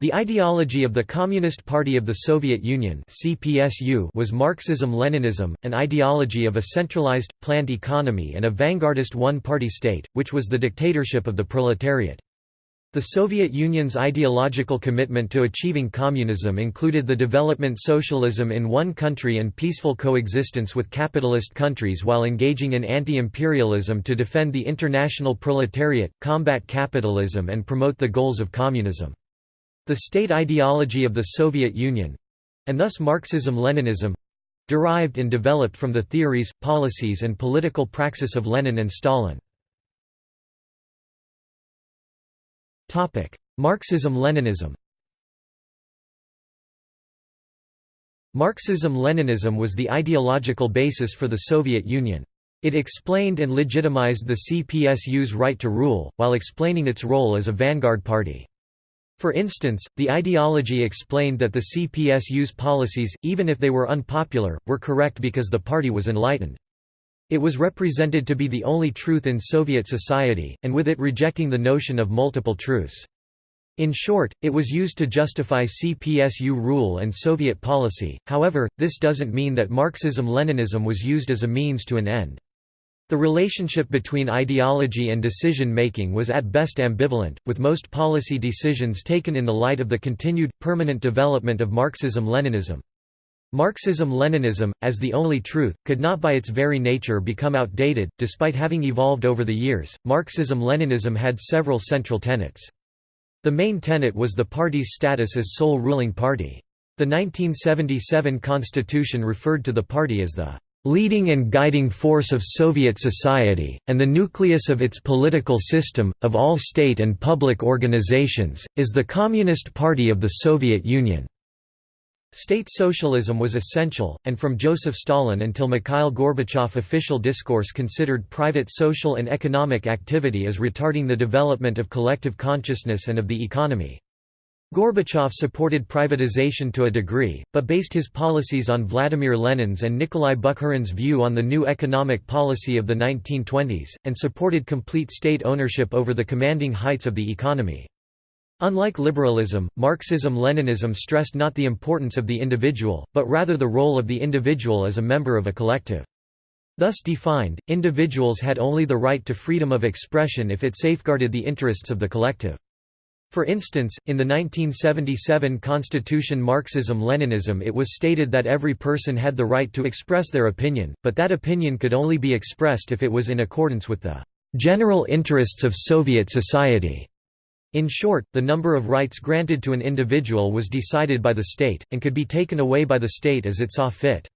The ideology of the Communist Party of the Soviet Union was Marxism-Leninism, an ideology of a centralized, planned economy and a vanguardist one-party state, which was the dictatorship of the proletariat. The Soviet Union's ideological commitment to achieving communism included the development socialism in one country and peaceful coexistence with capitalist countries while engaging in anti-imperialism to defend the international proletariat, combat capitalism and promote the goals of communism. The state ideology of the Soviet Union—and thus Marxism-Leninism—derived and developed from the theories, policies and political praxis of Lenin and Stalin. Marxism-Leninism Marxism-Leninism was the ideological basis for the Soviet Union. It explained and legitimized the CPSU's right to rule, while explaining its role as a vanguard party. For instance, the ideology explained that the CPSU's policies, even if they were unpopular, were correct because the party was enlightened. It was represented to be the only truth in Soviet society, and with it rejecting the notion of multiple truths. In short, it was used to justify CPSU rule and Soviet policy, however, this doesn't mean that Marxism-Leninism was used as a means to an end. The relationship between ideology and decision-making was at best ambivalent, with most policy decisions taken in the light of the continued, permanent development of Marxism-Leninism. Marxism-Leninism, as the only truth, could not by its very nature become outdated, despite having evolved over the years. Marxism-Leninism had several central tenets. The main tenet was the party's status as sole ruling party. The 1977 constitution referred to the party as the leading and guiding force of Soviet society, and the nucleus of its political system, of all state and public organizations, is the Communist Party of the Soviet Union. State socialism was essential, and from Joseph Stalin until Mikhail Gorbachev official discourse considered private social and economic activity as retarding the development of collective consciousness and of the economy. Gorbachev supported privatization to a degree, but based his policies on Vladimir Lenin's and Nikolai Bukharin's view on the new economic policy of the 1920s, and supported complete state ownership over the commanding heights of the economy. Unlike liberalism, Marxism-Leninism stressed not the importance of the individual, but rather the role of the individual as a member of a collective. Thus defined, individuals had only the right to freedom of expression if it safeguarded the interests of the collective. For instance, in the 1977 Constitution Marxism-Leninism it was stated that every person had the right to express their opinion, but that opinion could only be expressed if it was in accordance with the "...general interests of Soviet society." In short, the number of rights granted to an individual was decided by the state, and could be taken away by the state as it saw fit.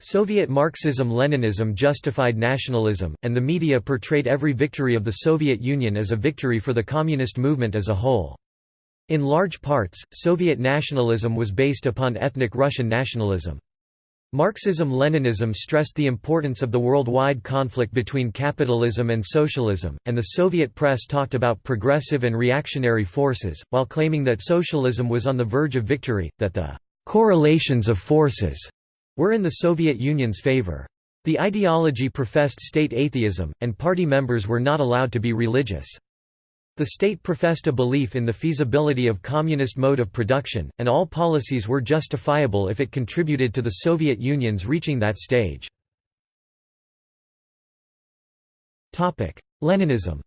Soviet Marxism-Leninism justified nationalism, and the media portrayed every victory of the Soviet Union as a victory for the communist movement as a whole. In large parts, Soviet nationalism was based upon ethnic Russian nationalism. Marxism-Leninism stressed the importance of the worldwide conflict between capitalism and socialism, and the Soviet press talked about progressive and reactionary forces, while claiming that socialism was on the verge of victory, that the correlations of forces were in the Soviet Union's favor. The ideology professed state atheism, and party members were not allowed to be religious. The state professed a belief in the feasibility of communist mode of production, and all policies were justifiable if it contributed to the Soviet Union's reaching that stage. Leninism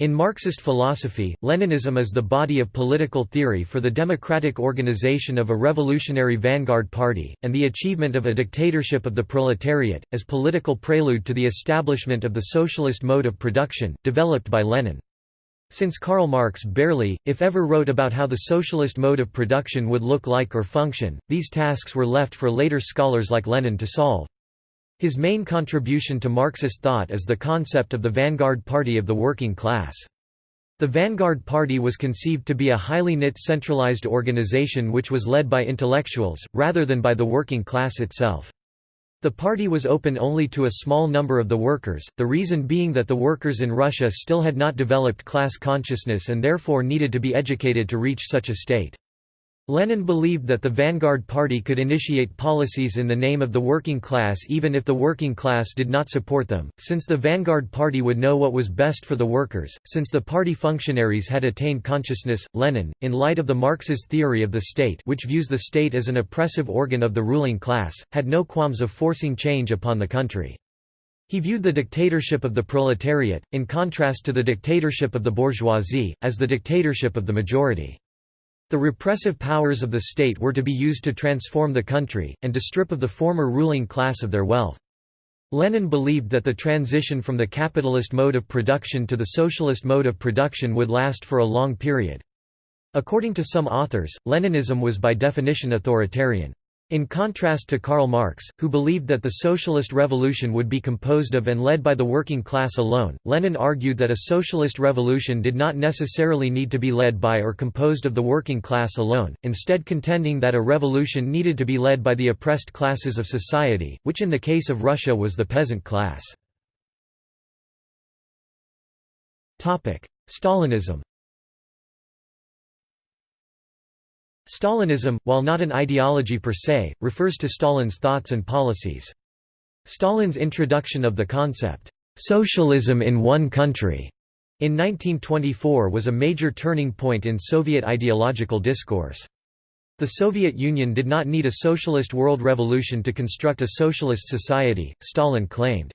In Marxist philosophy, Leninism is the body of political theory for the democratic organization of a revolutionary vanguard party, and the achievement of a dictatorship of the proletariat, as political prelude to the establishment of the socialist mode of production, developed by Lenin. Since Karl Marx barely, if ever wrote about how the socialist mode of production would look like or function, these tasks were left for later scholars like Lenin to solve. His main contribution to Marxist thought is the concept of the vanguard party of the working class. The Vanguard Party was conceived to be a highly knit centralized organization which was led by intellectuals, rather than by the working class itself. The party was open only to a small number of the workers, the reason being that the workers in Russia still had not developed class consciousness and therefore needed to be educated to reach such a state. Lenin believed that the Vanguard Party could initiate policies in the name of the working class even if the working class did not support them, since the Vanguard Party would know what was best for the workers. Since the party functionaries had attained consciousness, Lenin, in light of the Marxist theory of the state which views the state as an oppressive organ of the ruling class, had no qualms of forcing change upon the country. He viewed the dictatorship of the proletariat, in contrast to the dictatorship of the bourgeoisie, as the dictatorship of the majority. The repressive powers of the state were to be used to transform the country, and to strip of the former ruling class of their wealth. Lenin believed that the transition from the capitalist mode of production to the socialist mode of production would last for a long period. According to some authors, Leninism was by definition authoritarian. In contrast to Karl Marx, who believed that the socialist revolution would be composed of and led by the working class alone, Lenin argued that a socialist revolution did not necessarily need to be led by or composed of the working class alone, instead contending that a revolution needed to be led by the oppressed classes of society, which in the case of Russia was the peasant class. Stalinism Stalinism, while not an ideology per se, refers to Stalin's thoughts and policies. Stalin's introduction of the concept, "'socialism in one country' in 1924 was a major turning point in Soviet ideological discourse. The Soviet Union did not need a socialist world revolution to construct a socialist society, Stalin claimed.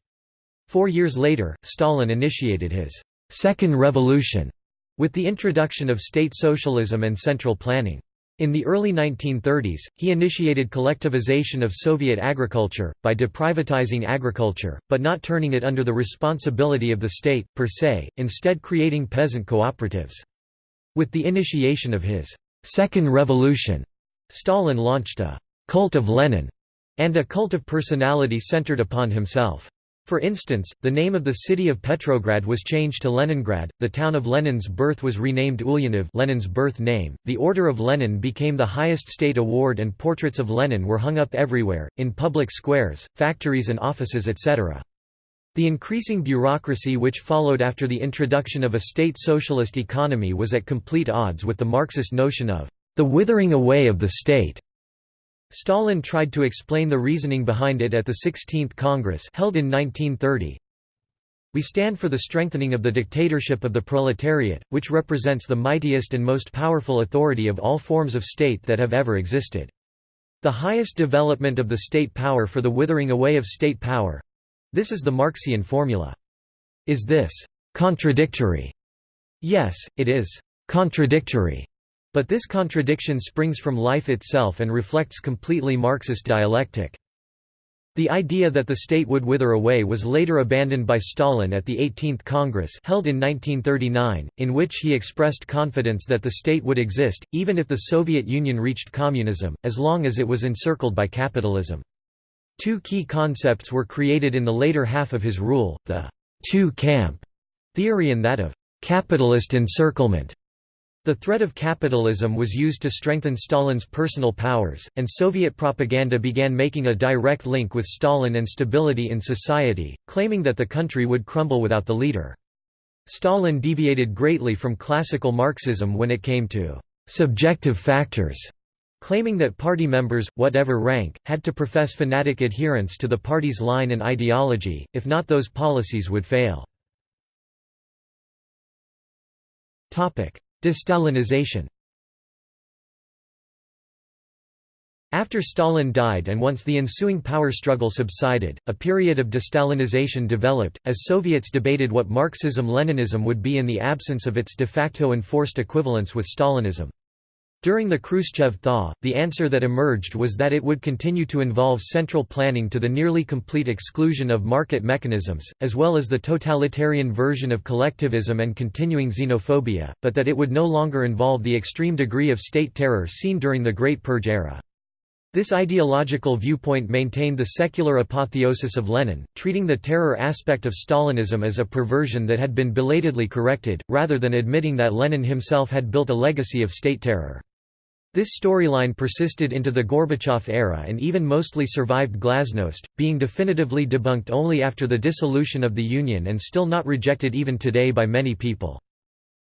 Four years later, Stalin initiated his Second Revolution with the introduction of state socialism and central planning. In the early 1930s, he initiated collectivization of Soviet agriculture, by deprivatizing agriculture, but not turning it under the responsibility of the state, per se, instead creating peasant cooperatives. With the initiation of his Second Revolution, Stalin launched a «cult of Lenin» and a cult of personality centered upon himself. For instance, the name of the city of Petrograd was changed to Leningrad, the town of Lenin's birth was renamed Ulyanov Lenin's birth name, the Order of Lenin became the highest state award and portraits of Lenin were hung up everywhere, in public squares, factories and offices etc. The increasing bureaucracy which followed after the introduction of a state socialist economy was at complete odds with the Marxist notion of the withering away of the state. Stalin tried to explain the reasoning behind it at the 16th Congress held in 1930. We stand for the strengthening of the dictatorship of the proletariat, which represents the mightiest and most powerful authority of all forms of state that have ever existed. The highest development of the state power for the withering away of state power—this is the Marxian formula. Is this «contradictory»? Yes, it is «contradictory» But this contradiction springs from life itself and reflects completely Marxist dialectic. The idea that the state would wither away was later abandoned by Stalin at the 18th Congress held in 1939, in which he expressed confidence that the state would exist, even if the Soviet Union reached communism, as long as it was encircled by capitalism. Two key concepts were created in the later half of his rule, the two-camp theory and that of capitalist encirclement. The threat of capitalism was used to strengthen Stalin's personal powers, and Soviet propaganda began making a direct link with Stalin and stability in society, claiming that the country would crumble without the leader. Stalin deviated greatly from classical Marxism when it came to «subjective factors», claiming that party members, whatever rank, had to profess fanatic adherence to the party's line and ideology, if not those policies would fail. De-Stalinization After Stalin died and once the ensuing power struggle subsided, a period of de-Stalinization developed, as Soviets debated what Marxism-Leninism would be in the absence of its de facto enforced equivalence with Stalinism. During the Khrushchev thaw, the answer that emerged was that it would continue to involve central planning to the nearly complete exclusion of market mechanisms, as well as the totalitarian version of collectivism and continuing xenophobia, but that it would no longer involve the extreme degree of state terror seen during the Great Purge era. This ideological viewpoint maintained the secular apotheosis of Lenin, treating the terror aspect of Stalinism as a perversion that had been belatedly corrected, rather than admitting that Lenin himself had built a legacy of state terror. This storyline persisted into the Gorbachev era and even mostly survived glasnost, being definitively debunked only after the dissolution of the Union and still not rejected even today by many people.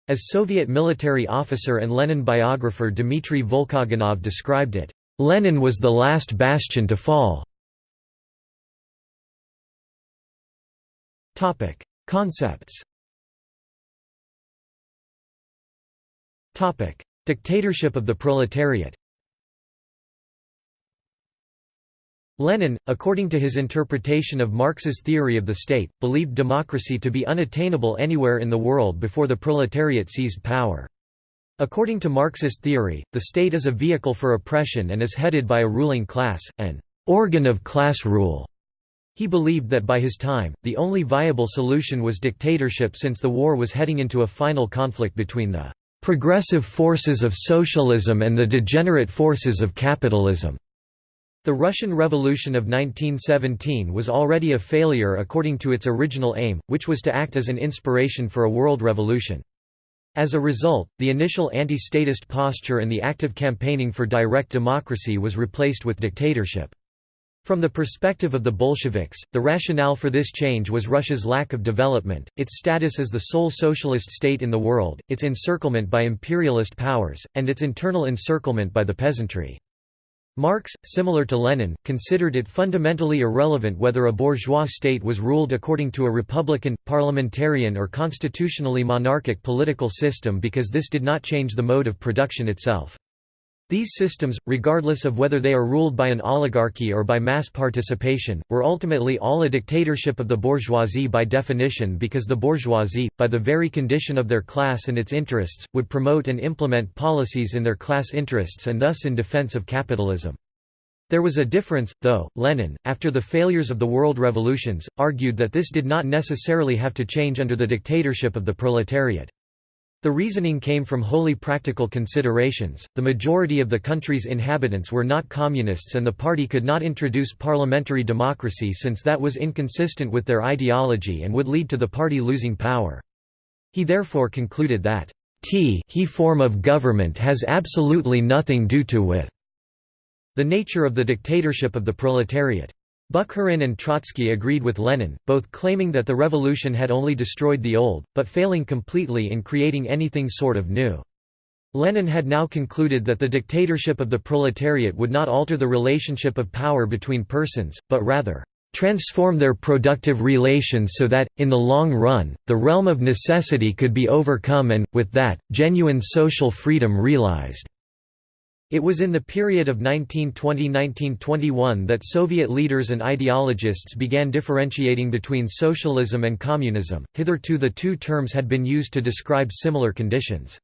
As Soviet military officer and Lenin biographer Dmitry Volkogonov described it, "...Lenin was the last bastion to fall." Concepts Dictatorship of the proletariat Lenin, according to his interpretation of Marx's theory of the state, believed democracy to be unattainable anywhere in the world before the proletariat seized power. According to Marxist theory, the state is a vehicle for oppression and is headed by a ruling class, an organ of class rule. He believed that by his time, the only viable solution was dictatorship since the war was heading into a final conflict between the progressive forces of socialism and the degenerate forces of capitalism. The Russian Revolution of 1917 was already a failure according to its original aim, which was to act as an inspiration for a world revolution. As a result, the initial anti-statist posture and the active campaigning for direct democracy was replaced with dictatorship. From the perspective of the Bolsheviks, the rationale for this change was Russia's lack of development, its status as the sole socialist state in the world, its encirclement by imperialist powers, and its internal encirclement by the peasantry. Marx, similar to Lenin, considered it fundamentally irrelevant whether a bourgeois state was ruled according to a republican, parliamentarian or constitutionally monarchic political system because this did not change the mode of production itself. These systems, regardless of whether they are ruled by an oligarchy or by mass participation, were ultimately all a dictatorship of the bourgeoisie by definition because the bourgeoisie, by the very condition of their class and its interests, would promote and implement policies in their class interests and thus in defense of capitalism. There was a difference, though. Lenin, after the failures of the world revolutions, argued that this did not necessarily have to change under the dictatorship of the proletariat. The reasoning came from wholly practical considerations. The majority of the country's inhabitants were not communists, and the party could not introduce parliamentary democracy since that was inconsistent with their ideology and would lead to the party losing power. He therefore concluded that t he form of government has absolutely nothing to do to with the nature of the dictatorship of the proletariat. Bukharin and Trotsky agreed with Lenin, both claiming that the revolution had only destroyed the old, but failing completely in creating anything sort of new. Lenin had now concluded that the dictatorship of the proletariat would not alter the relationship of power between persons, but rather, transform their productive relations so that, in the long run, the realm of necessity could be overcome and, with that, genuine social freedom realized. It was in the period of 1920–1921 that Soviet leaders and ideologists began differentiating between socialism and communism, hitherto the two terms had been used to describe similar conditions.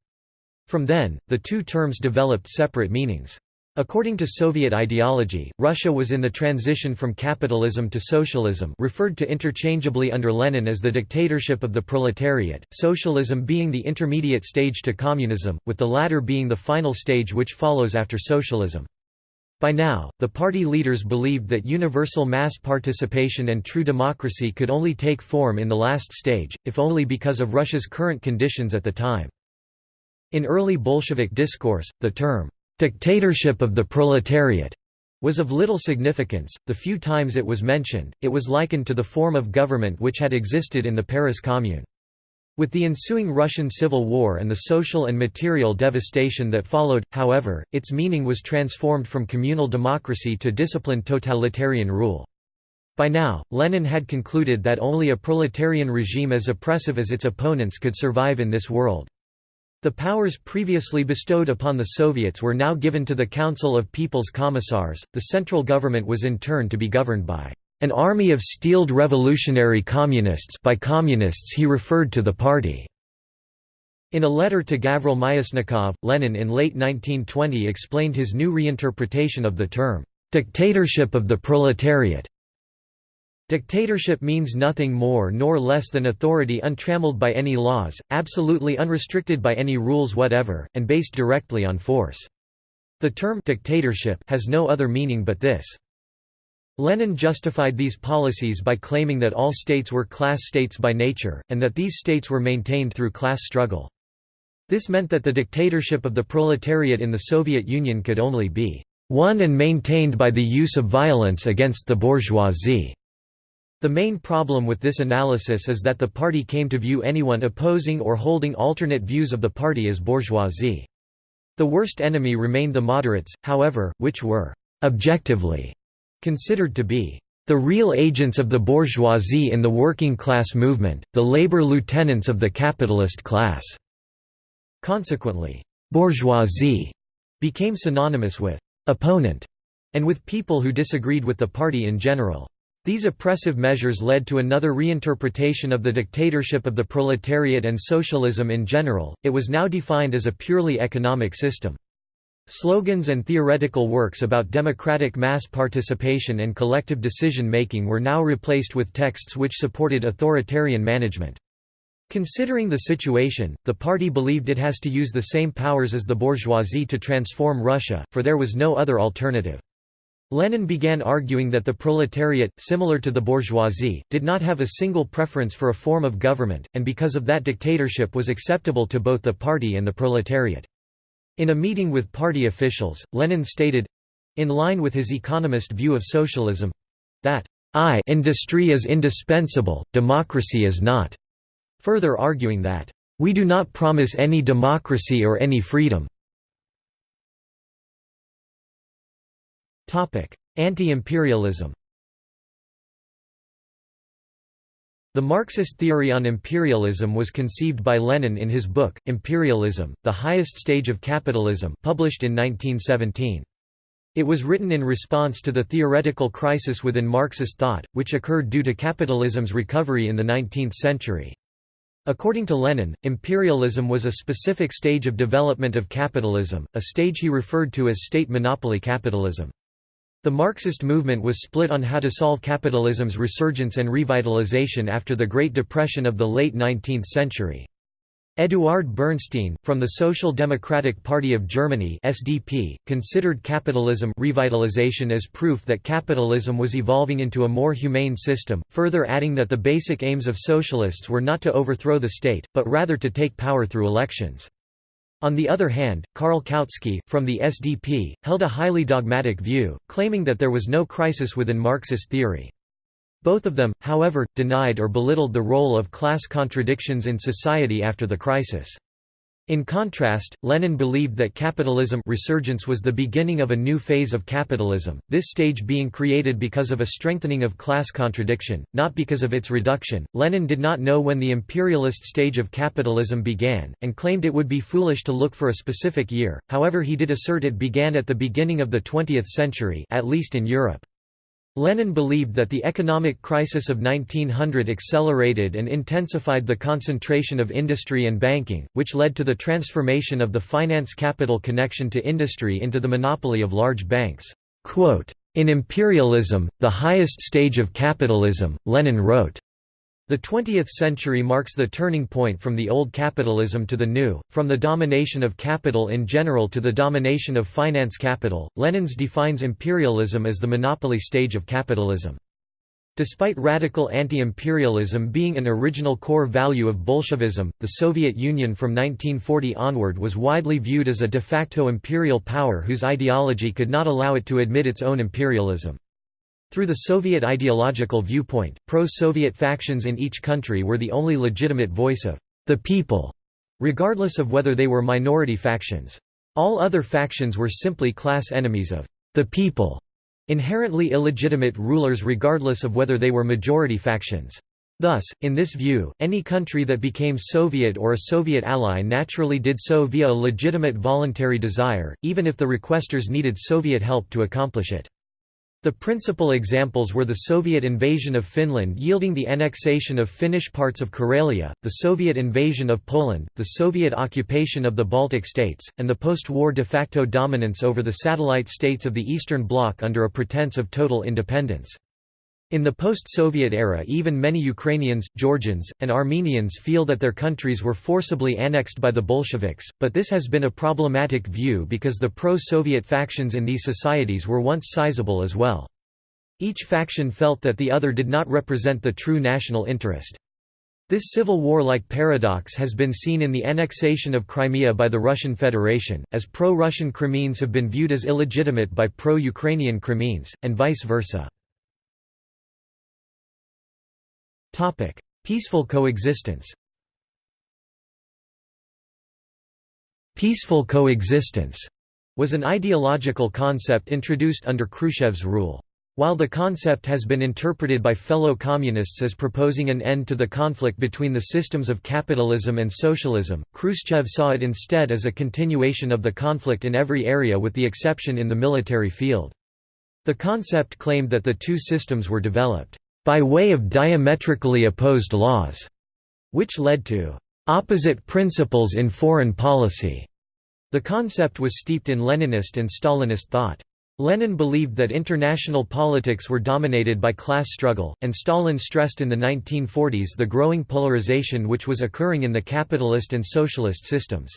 From then, the two terms developed separate meanings. According to Soviet ideology, Russia was in the transition from capitalism to socialism referred to interchangeably under Lenin as the dictatorship of the proletariat, socialism being the intermediate stage to communism, with the latter being the final stage which follows after socialism. By now, the party leaders believed that universal mass participation and true democracy could only take form in the last stage, if only because of Russia's current conditions at the time. In early Bolshevik discourse, the term dictatorship of the proletariat was of little significance. The few times it was mentioned, it was likened to the form of government which had existed in the Paris Commune. With the ensuing Russian Civil War and the social and material devastation that followed, however, its meaning was transformed from communal democracy to disciplined totalitarian rule. By now, Lenin had concluded that only a proletarian regime as oppressive as its opponents could survive in this world. The powers previously bestowed upon the Soviets were now given to the Council of People's Commissars. The central government was in turn to be governed by an army of steeled revolutionary communists by communists he referred to the party. In a letter to Gavril Myasnikov, Lenin in late 1920 explained his new reinterpretation of the term, "...dictatorship of the proletariat", Dictatorship means nothing more nor less than authority untrammeled by any laws, absolutely unrestricted by any rules whatever, and based directly on force. The term dictatorship has no other meaning but this. Lenin justified these policies by claiming that all states were class states by nature, and that these states were maintained through class struggle. This meant that the dictatorship of the proletariat in the Soviet Union could only be won and maintained by the use of violence against the bourgeoisie. The main problem with this analysis is that the party came to view anyone opposing or holding alternate views of the party as bourgeoisie. The worst enemy remained the moderates, however, which were «objectively» considered to be the real agents of the bourgeoisie in the working class movement, the labor lieutenants of the capitalist class. Consequently, bourgeoisie became synonymous with opponent and with people who disagreed with the party in general. These oppressive measures led to another reinterpretation of the dictatorship of the proletariat and socialism in general, it was now defined as a purely economic system. Slogans and theoretical works about democratic mass participation and collective decision-making were now replaced with texts which supported authoritarian management. Considering the situation, the party believed it has to use the same powers as the bourgeoisie to transform Russia, for there was no other alternative. Lenin began arguing that the proletariat, similar to the bourgeoisie, did not have a single preference for a form of government, and because of that dictatorship was acceptable to both the party and the proletariat. In a meeting with party officials, Lenin stated—in line with his economist view of socialism—that I industry is indispensable, democracy is not, further arguing that, "...we do not promise any democracy or any freedom." Anti-imperialism The Marxist theory on imperialism was conceived by Lenin in his book, Imperialism, The Highest Stage of Capitalism published in 1917. It was written in response to the theoretical crisis within Marxist thought, which occurred due to capitalism's recovery in the 19th century. According to Lenin, imperialism was a specific stage of development of capitalism, a stage he referred to as state monopoly capitalism. The Marxist movement was split on how to solve capitalism's resurgence and revitalization after the Great Depression of the late 19th century. Eduard Bernstein, from the Social Democratic Party of Germany SDP, considered capitalism revitalization as proof that capitalism was evolving into a more humane system, further adding that the basic aims of socialists were not to overthrow the state, but rather to take power through elections. On the other hand, Karl Kautsky, from the SDP, held a highly dogmatic view, claiming that there was no crisis within Marxist theory. Both of them, however, denied or belittled the role of class contradictions in society after the crisis. In contrast, Lenin believed that capitalism resurgence was the beginning of a new phase of capitalism, this stage being created because of a strengthening of class contradiction, not because of its reduction. Lenin did not know when the imperialist stage of capitalism began, and claimed it would be foolish to look for a specific year, however he did assert it began at the beginning of the 20th century at least in Europe. Lenin believed that the economic crisis of 1900 accelerated and intensified the concentration of industry and banking, which led to the transformation of the finance capital connection to industry into the monopoly of large banks. In imperialism, the highest stage of capitalism, Lenin wrote, the 20th century marks the turning point from the old capitalism to the new, from the domination of capital in general to the domination of finance capital. Lenin's defines imperialism as the monopoly stage of capitalism. Despite radical anti-imperialism being an original core value of Bolshevism, the Soviet Union from 1940 onward was widely viewed as a de facto imperial power whose ideology could not allow it to admit its own imperialism. Through the Soviet ideological viewpoint, pro-Soviet factions in each country were the only legitimate voice of the people, regardless of whether they were minority factions. All other factions were simply class enemies of the people, inherently illegitimate rulers regardless of whether they were majority factions. Thus, in this view, any country that became Soviet or a Soviet ally naturally did so via a legitimate voluntary desire, even if the requesters needed Soviet help to accomplish it. The principal examples were the Soviet invasion of Finland yielding the annexation of Finnish parts of Karelia, the Soviet invasion of Poland, the Soviet occupation of the Baltic states, and the post-war de facto dominance over the satellite states of the Eastern Bloc under a pretense of total independence. In the post-Soviet era even many Ukrainians, Georgians, and Armenians feel that their countries were forcibly annexed by the Bolsheviks, but this has been a problematic view because the pro-Soviet factions in these societies were once sizable as well. Each faction felt that the other did not represent the true national interest. This civil war-like paradox has been seen in the annexation of Crimea by the Russian Federation, as pro-Russian Crimeans have been viewed as illegitimate by pro-Ukrainian Crimeans, and vice versa. Peaceful coexistence Peaceful coexistence was an ideological concept introduced under Khrushchev's rule. While the concept has been interpreted by fellow communists as proposing an end to the conflict between the systems of capitalism and socialism, Khrushchev saw it instead as a continuation of the conflict in every area with the exception in the military field. The concept claimed that the two systems were developed by way of diametrically opposed laws, which led to opposite principles in foreign policy. The concept was steeped in Leninist and Stalinist thought. Lenin believed that international politics were dominated by class struggle, and Stalin stressed in the 1940s the growing polarization which was occurring in the capitalist and socialist systems.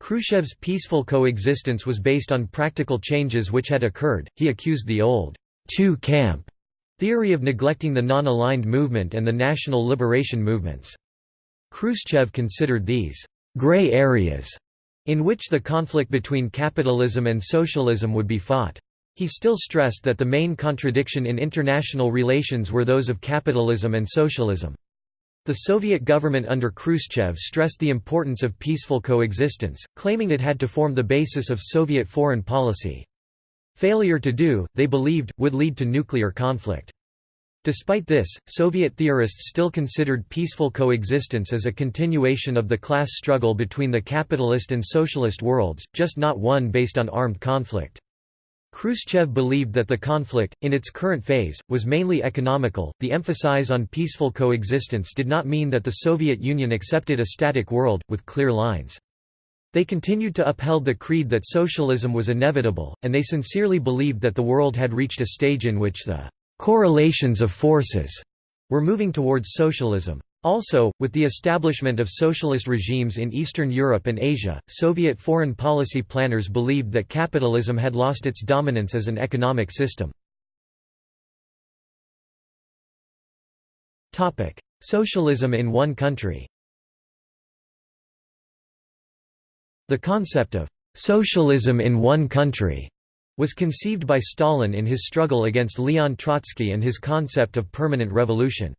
Khrushchev's peaceful coexistence was based on practical changes which had occurred. He accused the old two-camp theory of neglecting the non-aligned movement and the national liberation movements. Khrushchev considered these gray areas in which the conflict between capitalism and socialism would be fought. He still stressed that the main contradiction in international relations were those of capitalism and socialism. The Soviet government under Khrushchev stressed the importance of peaceful coexistence, claiming it had to form the basis of Soviet foreign policy. Failure to do, they believed, would lead to nuclear conflict. Despite this, Soviet theorists still considered peaceful coexistence as a continuation of the class struggle between the capitalist and socialist worlds, just not one based on armed conflict. Khrushchev believed that the conflict, in its current phase, was mainly economical. The emphasis on peaceful coexistence did not mean that the Soviet Union accepted a static world, with clear lines. They continued to upheld the creed that socialism was inevitable, and they sincerely believed that the world had reached a stage in which the correlations of forces were moving towards socialism. Also, with the establishment of socialist regimes in Eastern Europe and Asia, Soviet foreign policy planners believed that capitalism had lost its dominance as an economic system. Socialism in one country The concept of «socialism in one country» was conceived by Stalin in his struggle against Leon Trotsky and his concept of permanent revolution.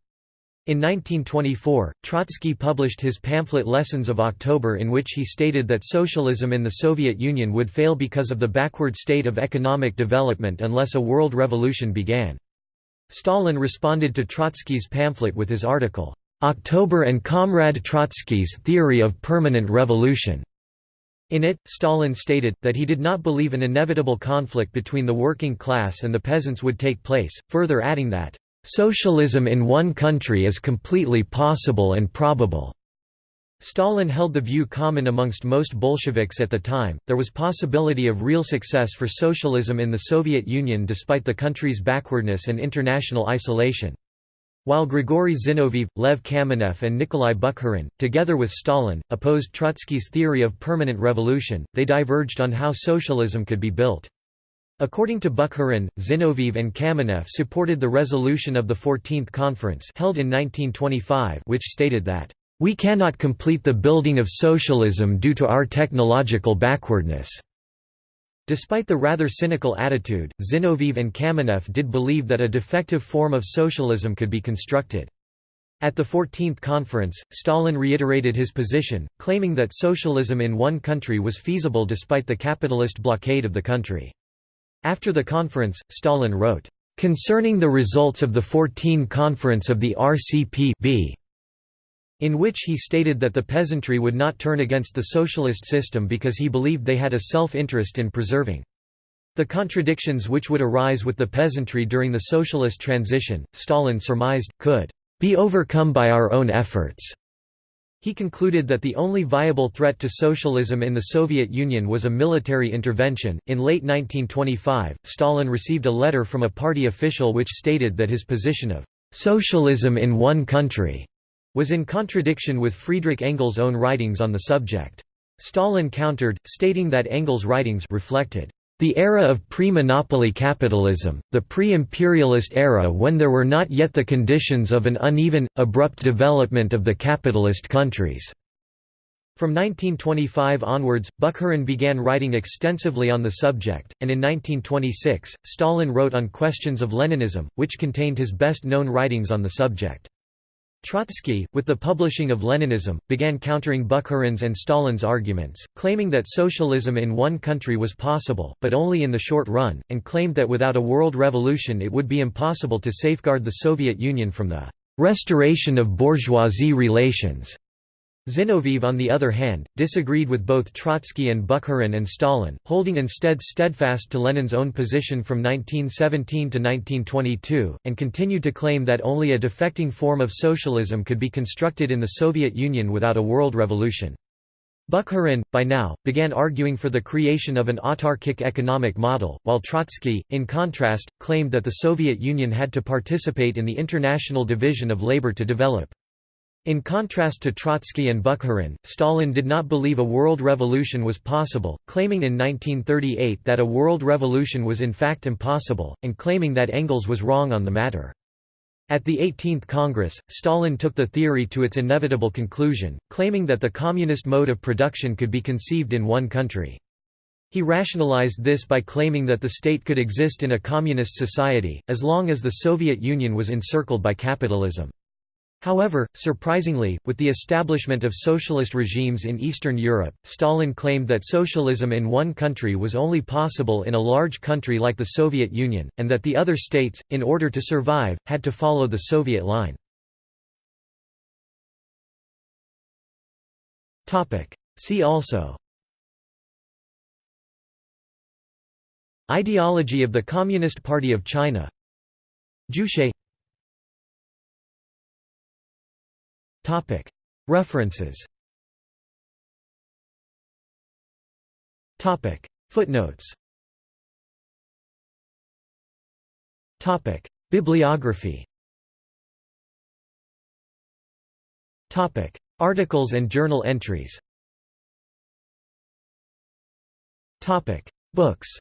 In 1924, Trotsky published his pamphlet Lessons of October in which he stated that socialism in the Soviet Union would fail because of the backward state of economic development unless a world revolution began. Stalin responded to Trotsky's pamphlet with his article, "'October and Comrade Trotsky's Theory of Permanent Revolution' In it, Stalin stated, that he did not believe an inevitable conflict between the working class and the peasants would take place, further adding that, "...socialism in one country is completely possible and probable." Stalin held the view common amongst most Bolsheviks at the time, there was possibility of real success for socialism in the Soviet Union despite the country's backwardness and international isolation. While Grigory Zinoviev, Lev Kamenev and Nikolai Bukharin, together with Stalin, opposed Trotsky's theory of permanent revolution, they diverged on how socialism could be built. According to Bukharin, Zinoviev and Kamenev supported the resolution of the 14th Conference held in 1925 which stated that, "...we cannot complete the building of socialism due to our technological backwardness." Despite the rather cynical attitude, Zinoviev and Kamenev did believe that a defective form of socialism could be constructed. At the 14th conference, Stalin reiterated his position, claiming that socialism in one country was feasible despite the capitalist blockade of the country. After the conference, Stalin wrote, "...concerning the results of the 14 Conference of the RCP in which he stated that the peasantry would not turn against the socialist system because he believed they had a self-interest in preserving the contradictions which would arise with the peasantry during the socialist transition, Stalin surmised, could be overcome by our own efforts. He concluded that the only viable threat to socialism in the Soviet Union was a military intervention. In late 1925, Stalin received a letter from a party official which stated that his position of socialism in one country was in contradiction with Friedrich Engels' own writings on the subject. Stalin countered, stating that Engels' writings reflected the era of pre-monopoly capitalism, the pre-imperialist era when there were not yet the conditions of an uneven, abrupt development of the capitalist countries." From 1925 onwards, Bukharin began writing extensively on the subject, and in 1926, Stalin wrote on questions of Leninism, which contained his best-known writings on the subject. Trotsky, with the publishing of Leninism, began countering Bukharin's and Stalin's arguments, claiming that socialism in one country was possible, but only in the short run, and claimed that without a world revolution it would be impossible to safeguard the Soviet Union from the restoration of bourgeoisie relations. Zinoviev on the other hand, disagreed with both Trotsky and Bukharin and Stalin, holding instead steadfast to Lenin's own position from 1917 to 1922, and continued to claim that only a defecting form of socialism could be constructed in the Soviet Union without a world revolution. Bukharin, by now, began arguing for the creation of an autarkic economic model, while Trotsky, in contrast, claimed that the Soviet Union had to participate in the international division of labor to develop. In contrast to Trotsky and Bukharin, Stalin did not believe a world revolution was possible, claiming in 1938 that a world revolution was in fact impossible, and claiming that Engels was wrong on the matter. At the 18th Congress, Stalin took the theory to its inevitable conclusion, claiming that the communist mode of production could be conceived in one country. He rationalized this by claiming that the state could exist in a communist society, as long as the Soviet Union was encircled by capitalism. However, surprisingly, with the establishment of socialist regimes in Eastern Europe, Stalin claimed that socialism in one country was only possible in a large country like the Soviet Union, and that the other states, in order to survive, had to follow the Soviet line. See also Ideology of the Communist Party of China Juche References. Footnotes. Topic. Bibliography. Topic. Articles and journal entries. Topic. Books